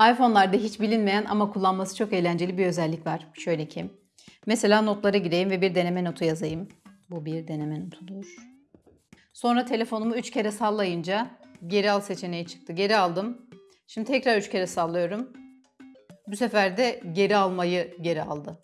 iPhone'larda hiç bilinmeyen ama kullanması çok eğlenceli bir özellik var. Şöyle ki. Mesela notlara gireyim ve bir deneme notu yazayım. Bu bir deneme notudur. Sonra telefonumu 3 kere sallayınca geri al seçeneği çıktı. Geri aldım. Şimdi tekrar 3 kere sallıyorum. Bu sefer de geri almayı geri aldı.